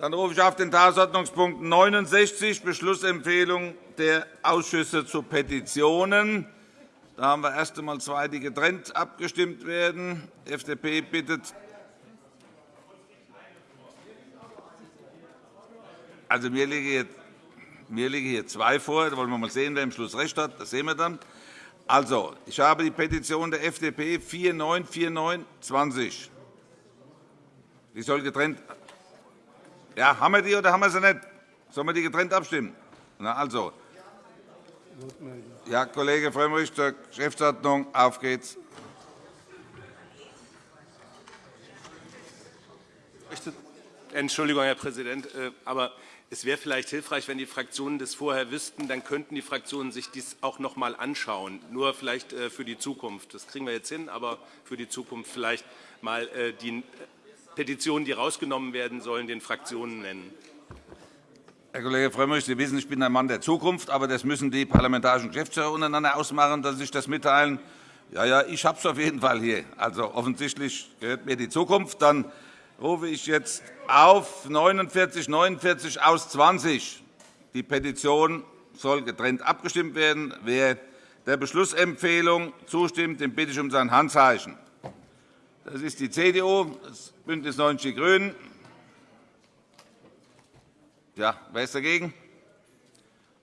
Dann rufe ich auf den Tagesordnungspunkt 69, Beschlussempfehlung der Ausschüsse zu Petitionen. Da haben wir erst einmal zwei, die getrennt abgestimmt werden. Die FDP bittet Also, mir liegen hier, mir liegen hier zwei vor. Da wollen wir mal sehen, wer am Schluss recht hat. Das sehen wir dann. Also, ich habe die Petition der FDP 494920. Die soll getrennt. Ja, haben wir die oder haben wir sie nicht? Sollen wir die getrennt abstimmen? Na, also. Ja, Kollege Frömmrich zur Geschäftsordnung. Auf geht's. Entschuldigung, Herr Präsident, äh, aber es wäre vielleicht hilfreich, wenn die Fraktionen das vorher wüssten. Dann könnten die Fraktionen sich dies auch noch einmal anschauen. Nur vielleicht äh, für die Zukunft. Das kriegen wir jetzt hin, aber für die Zukunft vielleicht mal äh, die Petitionen, die rausgenommen werden sollen, den Fraktionen nennen. Herr Kollege Frömmrich, Sie wissen, ich bin ein Mann der Zukunft, aber das müssen die parlamentarischen Geschäftsführer untereinander ausmachen, dass Sie sich das mitteilen. Ja, ja, ich habe es auf jeden Fall hier. Also offensichtlich gehört mir die Zukunft. Dann rufe ich jetzt auf 49 49 aus 20. Die Petition soll getrennt abgestimmt werden. Wer der Beschlussempfehlung zustimmt, den bitte ich um sein Handzeichen. Das ist die CDU, das BÜNDNIS 90 die GRÜNEN. Ja, wer ist dagegen?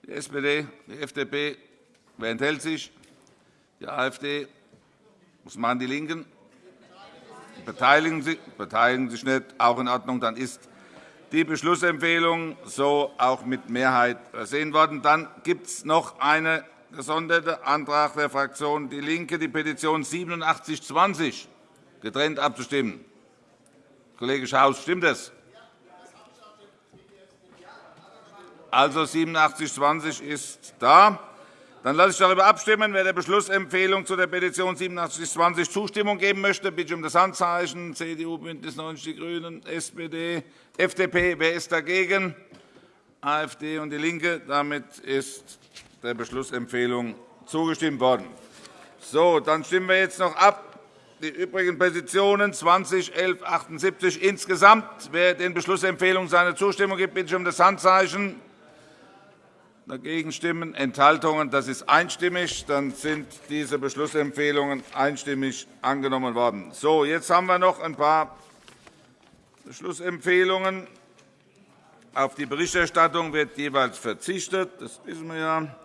Die SPD, die FDP. Wer enthält sich? Die AfD. Was machen die LINKEN? Beteiligen Sie beteiligen sich nicht. Auch in Ordnung. Dann ist die Beschlussempfehlung so auch mit Mehrheit versehen worden. Dann gibt es noch einen gesonderten Antrag der Fraktion DIE LINKE, die Petition 8720 getrennt abzustimmen. Kollege Schaus, stimmt das? Also 8720 ist da. Dann lasse ich darüber abstimmen. Wer der Beschlussempfehlung zu der Petition 8720 Zustimmung geben möchte, bitte ich um das Handzeichen. CDU, BÜNDNIS 90 die GRÜNEN, SPD, FDP. Wer ist dagegen? AfD und DIE LINKE. Damit ist der Beschlussempfehlung zugestimmt worden. So, dann stimmen wir jetzt noch ab. Die übrigen Petitionen 20, 11, 78 insgesamt. Wer den Beschlussempfehlungen seine Zustimmung gibt, bitte ich um das Handzeichen. Dagegen stimmen Enthaltungen. Das ist einstimmig. Dann sind diese Beschlussempfehlungen einstimmig angenommen worden. So, jetzt haben wir noch ein paar Beschlussempfehlungen. Auf die Berichterstattung wird jeweils verzichtet. Das wissen wir ja.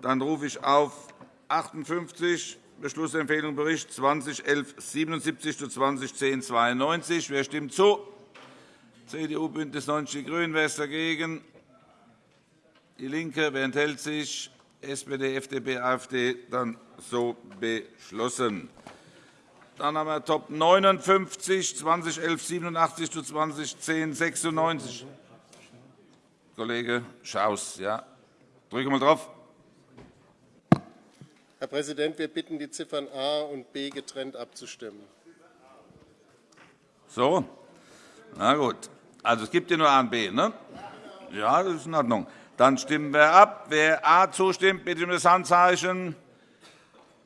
Dann rufe ich auf 58 Beschlussempfehlung Bericht 2011-77 zu 2010-92. Wer stimmt zu? CDU, BÜNDNIS 90 die GRÜNEN. Wer ist dagegen? DIE LINKE. Wer enthält sich? SPD, FDP, AfD. Dann so beschlossen. Dann haben wir Top 59, 2011 87 zu 2010 96. Kollege Schaus, ja. Drücke mal drauf. Herr Präsident, wir bitten, die Ziffern A und B getrennt abzustimmen. So, na gut. Also es gibt ja nur A und B, ne? Ja, das ist in Ordnung. Dann stimmen wir ab. Wer A zustimmt, bitte um das Handzeichen.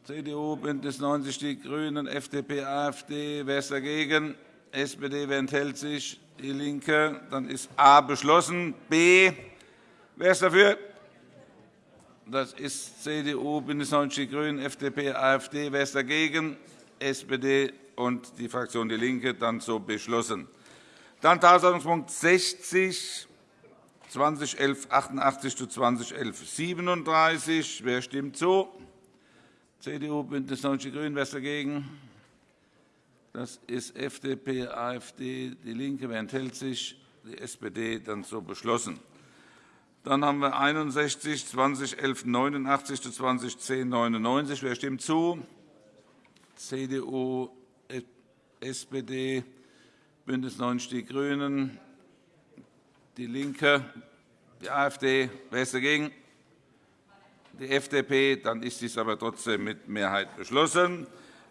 CDU, BÜNDNIS 90 die GRÜNEN, FDP, AfD. Wer ist dagegen? SPD. Wer enthält sich? DIE LINKE. Dann ist A beschlossen. B. Wer ist dafür? Das ist CDU, BÜNDNIS 90 die GRÜNEN, FDP, AfD. Wer ist dagegen? SPD und die Fraktion DIE LINKE. Dann so beschlossen. Dann Tagesordnungspunkt 60, 2011 88 zu 2011 37. Wer stimmt zu? CDU, BÜNDNIS 90 die GRÜNEN. Wer ist dagegen? Das ist FDP, AfD, DIE LINKE. Wer enthält sich? Die SPD. Dann so beschlossen. Dann haben wir 61 2011 89 zu 2010 99. Wer stimmt zu? CDU, SPD, BÜNDNIS 90 die GRÜNEN, DIE LINKE, die AfD. Wer ist dagegen? Die FDP. Dann ist dies aber trotzdem mit Mehrheit beschlossen.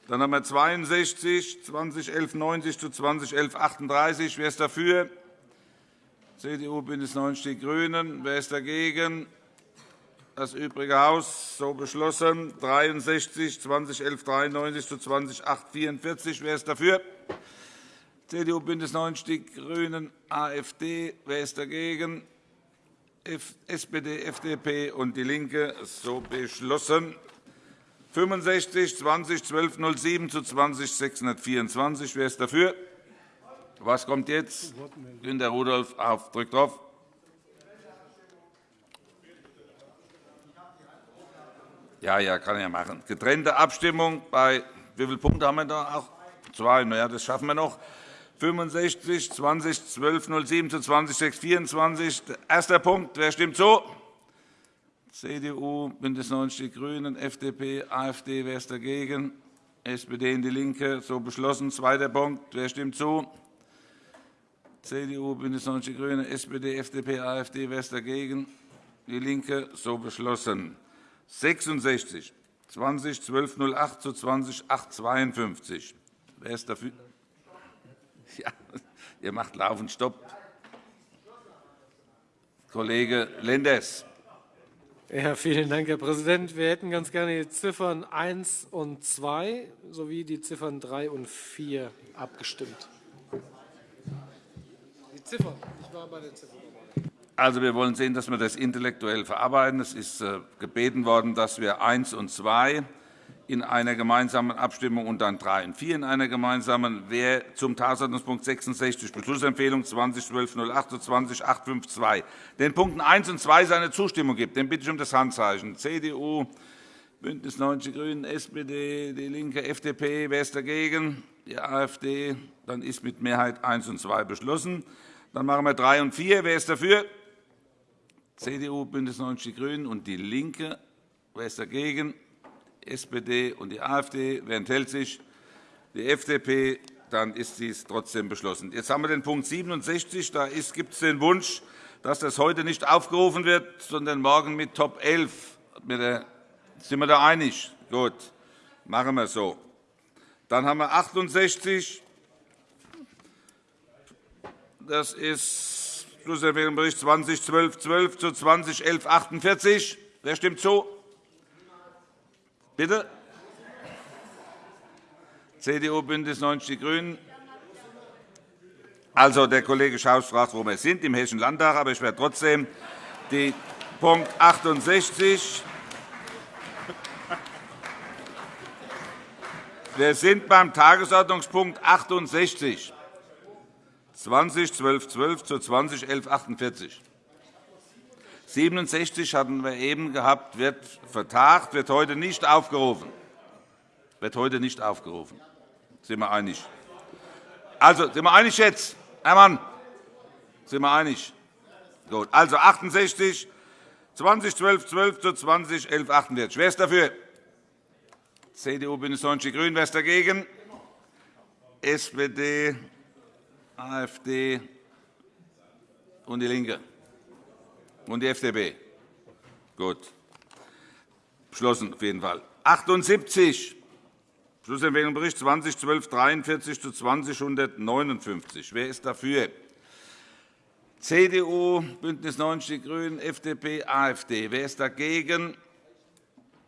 Dann haben wir 62 2011 90 zu 2011 38. Wer ist dafür? CDU, BÜNDNIS 90 die GRÜNEN. Wer ist dagegen? Das übrige Haus. So beschlossen. 63 2011 93 zu 2008 44. Wer ist dafür? CDU, BÜNDNIS 90 die GRÜNEN, AfD. Wer ist dagegen? SPD, FDP und DIE LINKE. So beschlossen. 65 20 1207 zu 20 624. Wer ist dafür? Was kommt jetzt? Günter Rudolph auf. Drückt drauf. Ja, ja, kann ja machen. Getrennte Abstimmung bei wie viele Punkte haben wir da? Auch zwei. Na das schaffen wir noch. 65 20 1207 zu 20 624. Erster Punkt. Wer stimmt zu? CDU, BÜNDNIS 90 die GRÜNEN, FDP, AfD. Wer ist dagegen? SPD und DIE LINKE. So beschlossen. Zweiter Punkt. Wer stimmt zu? CDU, BÜNDNIS 90 die GRÜNEN, SPD, FDP, AfD. Wer ist dagegen? DIE LINKE. So beschlossen. 66 20 1208 zu 20 852. Wer ist dafür? Ja, ihr macht laufend Stopp. Kollege Lenders. Ja, vielen Dank, Herr Präsident. Wir hätten ganz gerne die Ziffern 1 und 2 sowie die Ziffern 3 und 4 abgestimmt. Ziffern. Ich war bei den Ziffern. Also, wir wollen sehen, dass wir das intellektuell verarbeiten. Es ist äh, gebeten worden, dass wir 1 und 2 in einer gemeinsamen Abstimmung und dann 3 und 4 in einer gemeinsamen. Wer zum Tagesordnungspunkt 66 Beschlussempfehlung 201208 zu 20852 den Punkten 1 und 2 seine Zustimmung gibt, den bitte ich um das Handzeichen. CDU, BÜNDNIS 90 die GRÜNEN, SPD, DIE LINKE, FDP. Wer ist dagegen? Die AfD. Dann ist mit Mehrheit 1 und 2 beschlossen. Dann machen wir 3 und 4. Wer ist dafür? CDU, BÜNDNIS 90 die GRÜNEN und DIE LINKE. Wer ist dagegen? SPD und die AfD. Wer enthält sich? Die FDP. Dann ist dies trotzdem beschlossen. Jetzt haben wir den Punkt 67. Da gibt es den Wunsch, dass das heute nicht aufgerufen wird, sondern morgen mit Top 11. Sind wir da einig? Gut, machen wir so. Dann haben wir 68. Das ist Schlussempfehlungsbericht 2012 zu 2011 48. Wer stimmt zu? Bitte? CDU, BÜNDNIS 90 die GRÜNEN. Also, der Kollege Schaus fragt, wo wir sind, im Hessischen Landtag. Aber ich werde trotzdem die Punkt 68 Wir sind beim Tagesordnungspunkt 68, 20 12 12 zu 20 11 48. 67 hatten wir eben gehabt, wird vertagt, wird heute nicht aufgerufen. Wird heute nicht aufgerufen. Sind wir einig? Also, sind wir einig jetzt? Herr Mann, sind wir einig? Gut. Also 68, 20 12 12 zu 20 11 48. Wer ist dafür? CDU, BÜNDNIS 90 die GRÜNEN. Wer ist dagegen? SPD, AfD und DIE LINKE und die FDP. Gut. Beschlossen auf jeden Fall. 78. Schlussempfehlung Bericht 2012 43 zu 20 159. Wer ist dafür? CDU, BÜNDNIS 90 die GRÜNEN, FDP, AfD. Wer ist dagegen?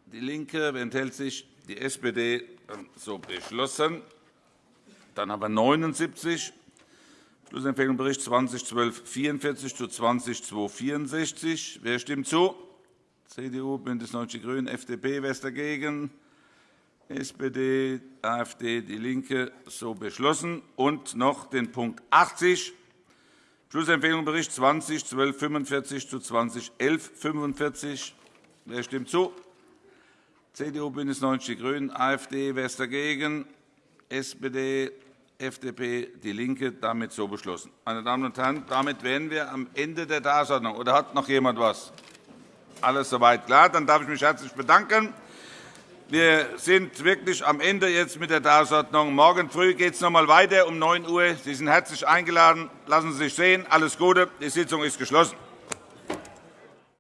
DIE LINKE. Wer enthält sich? Die SPD. So beschlossen. Dann haben wir 79. Schlussempfehlung Bericht 2012 44 zu 20 264. Wer stimmt zu? CDU, BÜNDNIS 90 die GRÜNEN, FDP. Wer ist dagegen? SPD, AfD, DIE LINKE. So beschlossen. Und noch den Punkt 80. Schlussempfehlung Bericht 20 12 45 zu 20 11 45. Wer stimmt zu? CDU, BÜNDNIS 90 die GRÜNEN, AfD. Wer ist dagegen? SPD, FDP, DIE LINKE. Damit so beschlossen. Meine Damen und Herren, damit wären wir am Ende der Tagesordnung. Oder hat noch jemand etwas? Alles soweit klar. Dann darf ich mich herzlich bedanken. Wir sind wirklich am Ende jetzt mit der Tagesordnung. Morgen früh geht es noch einmal weiter um 9 Uhr. Sie sind herzlich eingeladen. Lassen Sie sich sehen. Alles Gute. Die Sitzung ist geschlossen.